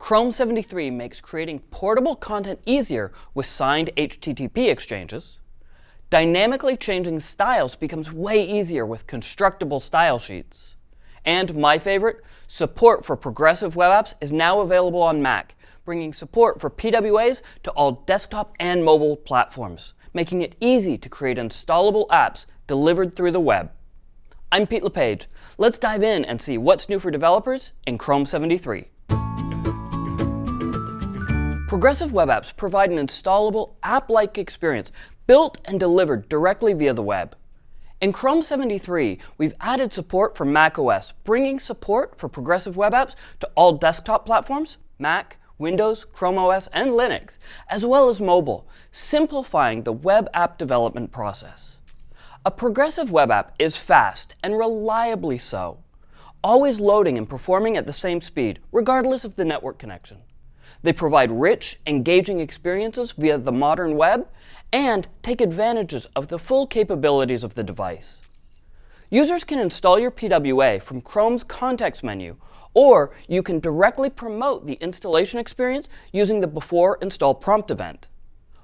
Chrome 73 makes creating portable content easier with signed HTTP exchanges. Dynamically changing styles becomes way easier with constructible style sheets. And my favorite, support for progressive web apps is now available on Mac, bringing support for PWAs to all desktop and mobile platforms, making it easy to create installable apps delivered through the web. I'm Pete LePage. Let's dive in and see what's new for developers in Chrome 73. Progressive web apps provide an installable, app-like experience built and delivered directly via the web. In Chrome 73, we've added support for macOS, bringing support for progressive web apps to all desktop platforms, Mac, Windows, Chrome OS, and Linux, as well as mobile, simplifying the web app development process. A progressive web app is fast and reliably so, always loading and performing at the same speed, regardless of the network connection. They provide rich, engaging experiences via the modern web and take advantages of the full capabilities of the device. Users can install your PWA from Chrome's context menu, or you can directly promote the installation experience using the Before Install Prompt event.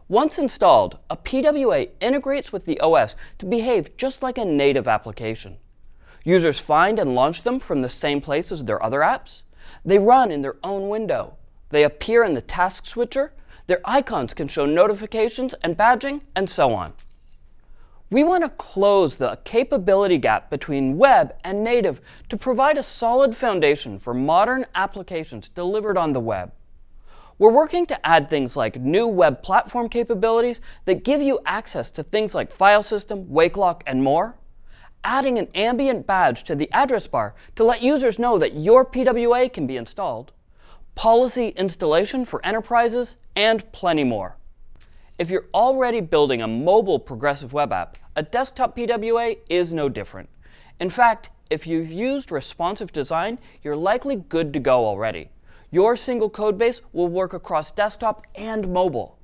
Once installed, a PWA integrates with the OS to behave just like a native application. Users find and launch them from the same place as their other apps. They run in their own window. They appear in the task switcher. Their icons can show notifications and badging, and so on. We want to close the capability gap between web and native to provide a solid foundation for modern applications delivered on the web. We're working to add things like new web platform capabilities that give you access to things like file system, wake lock, and more. Adding an ambient badge to the address bar to let users know that your PWA can be installed policy installation for enterprises, and plenty more. If you're already building a mobile progressive web app, a desktop PWA is no different. In fact, if you've used responsive design, you're likely good to go already. Your single codebase will work across desktop and mobile.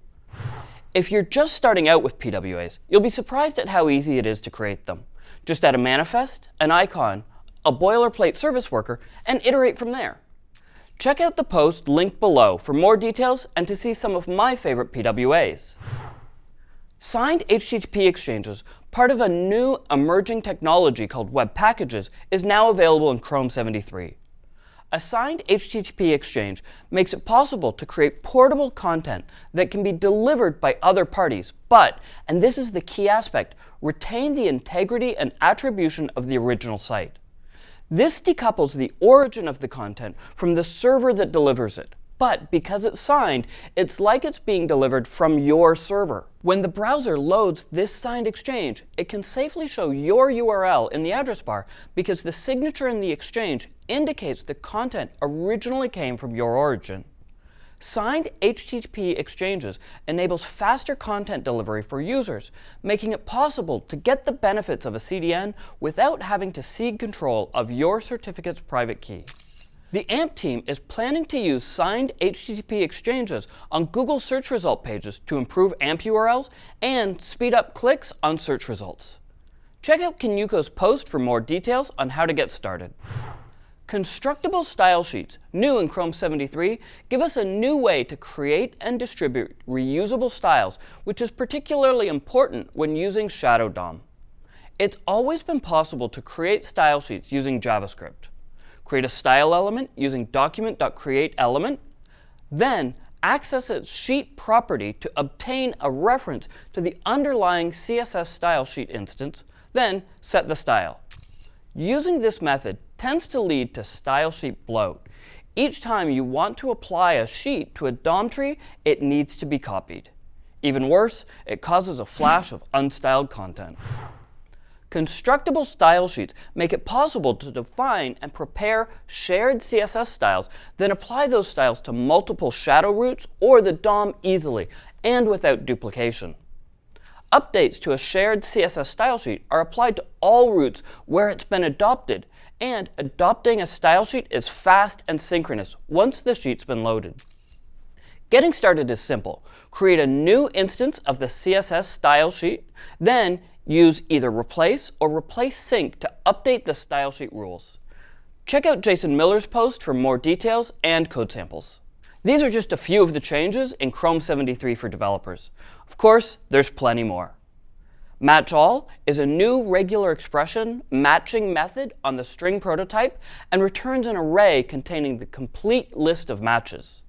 If you're just starting out with PWAs, you'll be surprised at how easy it is to create them. Just add a manifest, an icon, a boilerplate service worker, and iterate from there. Check out the post linked below for more details and to see some of my favorite PWAs. Signed HTTP exchanges, part of a new emerging technology called Web Packages, is now available in Chrome 73. A signed HTTP exchange makes it possible to create portable content that can be delivered by other parties, but, and this is the key aspect, retain the integrity and attribution of the original site. This decouples the origin of the content from the server that delivers it. But because it's signed, it's like it's being delivered from your server. When the browser loads this signed exchange, it can safely show your URL in the address bar because the signature in the exchange indicates the content originally came from your origin. Signed HTTP exchanges enables faster content delivery for users, making it possible to get the benefits of a CDN without having to cede control of your certificate's private key. The AMP team is planning to use signed HTTP exchanges on Google search result pages to improve AMP URLs and speed up clicks on search results. Check out Kinuko's post for more details on how to get started. Constructible style sheets, new in Chrome 73, give us a new way to create and distribute reusable styles, which is particularly important when using Shadow DOM. It's always been possible to create style sheets using JavaScript. Create a style element using document.createElement, then access its sheet property to obtain a reference to the underlying CSS style sheet instance, then set the style. Using this method tends to lead to style sheet bloat. Each time you want to apply a sheet to a DOM tree, it needs to be copied. Even worse, it causes a flash of unstyled content. Constructible style sheets make it possible to define and prepare shared CSS styles, then apply those styles to multiple shadow roots or the DOM easily and without duplication. Updates to a shared CSS style sheet are applied to all roots where it's been adopted, and adopting a style sheet is fast and synchronous once the sheet's been loaded. Getting started is simple. Create a new instance of the CSS style sheet, then use either replace or replace sync to update the style sheet rules. Check out Jason Miller's post for more details and code samples. These are just a few of the changes in Chrome 73 for developers. Of course, there's plenty more. Match all is a new regular expression matching method on the string prototype and returns an array containing the complete list of matches.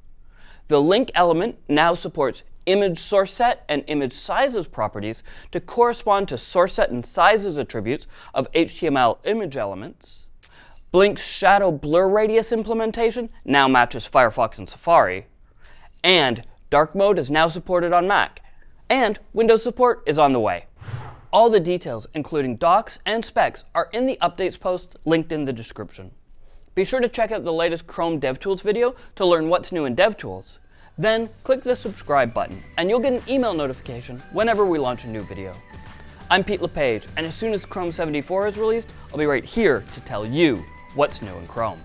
The link element now supports image source set and image sizes properties to correspond to source set and sizes attributes of HTML image elements. Blink's shadow blur radius implementation now matches Firefox and Safari. And dark mode is now supported on Mac. And Windows support is on the way. All the details, including docs and specs, are in the updates post linked in the description. Be sure to check out the latest Chrome DevTools video to learn what's new in DevTools. Then click the subscribe button, and you'll get an email notification whenever we launch a new video. I'm Pete LePage, and as soon as Chrome 74 is released, I'll be right here to tell you what's new in Chrome.